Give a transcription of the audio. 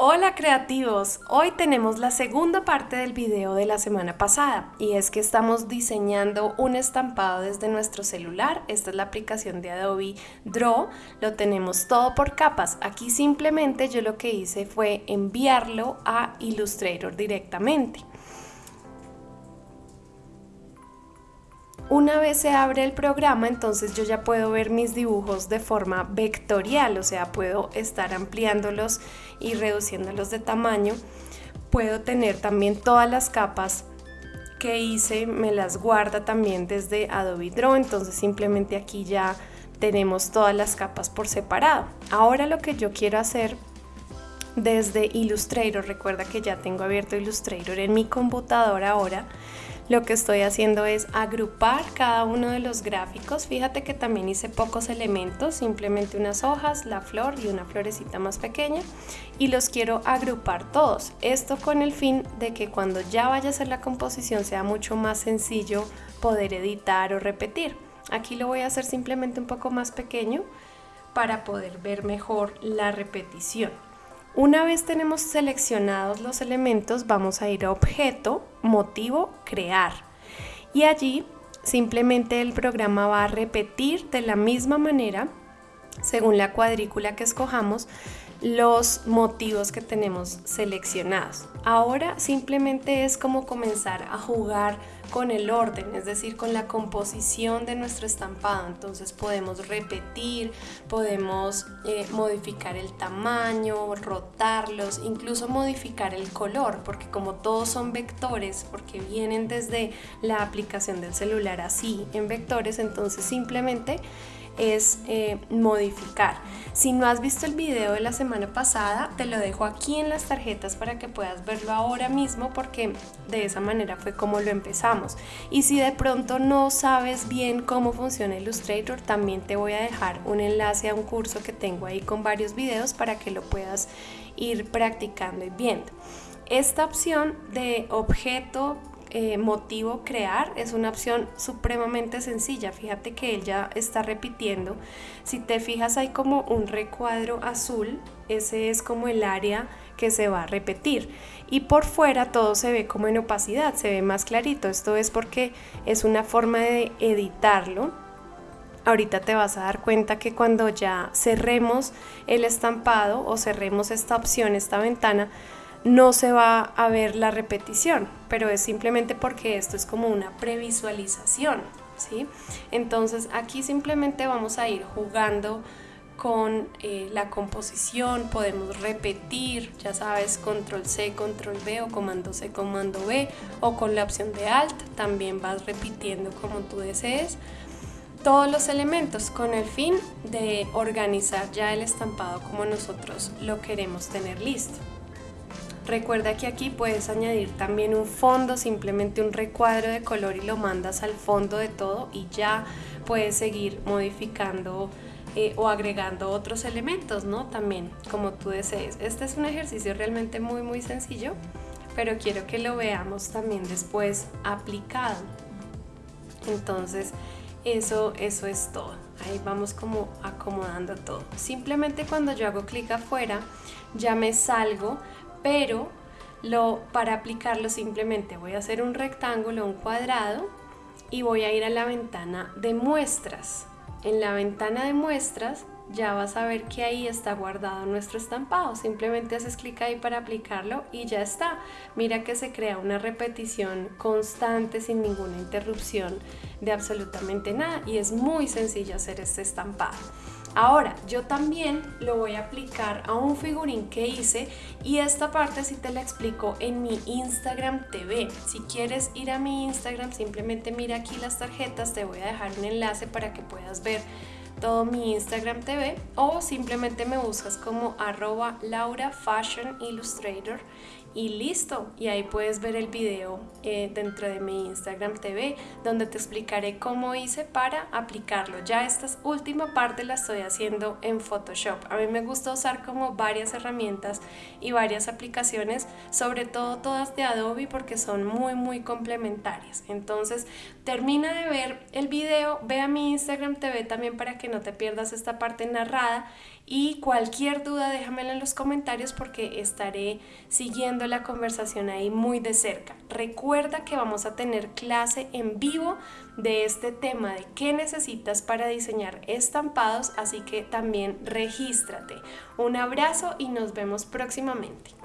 Hola creativos, hoy tenemos la segunda parte del video de la semana pasada y es que estamos diseñando un estampado desde nuestro celular, esta es la aplicación de Adobe Draw, lo tenemos todo por capas, aquí simplemente yo lo que hice fue enviarlo a Illustrator directamente. Una vez se abre el programa, entonces yo ya puedo ver mis dibujos de forma vectorial, o sea, puedo estar ampliándolos y reduciéndolos de tamaño. Puedo tener también todas las capas que hice, me las guarda también desde Adobe Draw, entonces simplemente aquí ya tenemos todas las capas por separado. Ahora lo que yo quiero hacer desde Illustrator, recuerda que ya tengo abierto Illustrator en mi computadora ahora, lo que estoy haciendo es agrupar cada uno de los gráficos. Fíjate que también hice pocos elementos, simplemente unas hojas, la flor y una florecita más pequeña y los quiero agrupar todos. Esto con el fin de que cuando ya vaya a hacer la composición sea mucho más sencillo poder editar o repetir. Aquí lo voy a hacer simplemente un poco más pequeño para poder ver mejor la repetición. Una vez tenemos seleccionados los elementos, vamos a ir a objeto, motivo, crear. Y allí simplemente el programa va a repetir de la misma manera, según la cuadrícula que escojamos, los motivos que tenemos seleccionados. Ahora simplemente es como comenzar a jugar con el orden, es decir, con la composición de nuestro estampado. Entonces podemos repetir, podemos eh, modificar el tamaño, rotarlos, incluso modificar el color, porque como todos son vectores, porque vienen desde la aplicación del celular así en vectores, entonces simplemente es eh, modificar. Si no has visto el video de la semana pasada, te lo dejo aquí en las tarjetas para que puedas verlo ahora mismo porque de esa manera fue como lo empezamos. Y si de pronto no sabes bien cómo funciona Illustrator, también te voy a dejar un enlace a un curso que tengo ahí con varios videos para que lo puedas ir practicando y viendo. Esta opción de objeto eh, motivo crear es una opción supremamente sencilla. Fíjate que él ya está repitiendo. Si te fijas hay como un recuadro azul, ese es como el área que se va a repetir. Y por fuera todo se ve como en opacidad, se ve más clarito. Esto es porque es una forma de editarlo. Ahorita te vas a dar cuenta que cuando ya cerremos el estampado o cerremos esta opción, esta ventana, no se va a ver la repetición, pero es simplemente porque esto es como una previsualización, ¿sí? Entonces aquí simplemente vamos a ir jugando con eh, la composición, podemos repetir, ya sabes, control C, control V o comando C, comando V o con la opción de Alt también vas repitiendo como tú desees todos los elementos con el fin de organizar ya el estampado como nosotros lo queremos tener listo. Recuerda que aquí puedes añadir también un fondo, simplemente un recuadro de color y lo mandas al fondo de todo y ya puedes seguir modificando eh, o agregando otros elementos, ¿no? También, como tú desees. Este es un ejercicio realmente muy, muy sencillo, pero quiero que lo veamos también después aplicado. Entonces, eso, eso es todo. Ahí vamos como acomodando todo. Simplemente cuando yo hago clic afuera, ya me salgo pero para aplicarlo simplemente voy a hacer un rectángulo, un cuadrado y voy a ir a la ventana de muestras. En la ventana de muestras ya vas a ver que ahí está guardado nuestro estampado. Simplemente haces clic ahí para aplicarlo y ya está. Mira que se crea una repetición constante sin ninguna interrupción de absolutamente nada y es muy sencillo hacer este estampado. Ahora, yo también lo voy a aplicar a un figurín que hice y esta parte sí te la explico en mi Instagram TV. Si quieres ir a mi Instagram, simplemente mira aquí las tarjetas, te voy a dejar un enlace para que puedas ver todo mi Instagram TV o simplemente me buscas como arroba Laura y listo. Y ahí puedes ver el video eh, dentro de mi Instagram TV donde te explicaré cómo hice para aplicarlo. Ya esta última parte la estoy haciendo en Photoshop. A mí me gusta usar como varias herramientas y varias aplicaciones, sobre todo todas de Adobe porque son muy muy complementarias. Entonces termina de ver el video, ve a mi Instagram TV también para que no te pierdas esta parte narrada Y cualquier duda déjamela en los comentarios porque estaré siguiendo la conversación ahí muy de cerca. Recuerda que vamos a tener clase en vivo de este tema de qué necesitas para diseñar estampados, así que también regístrate. Un abrazo y nos vemos próximamente.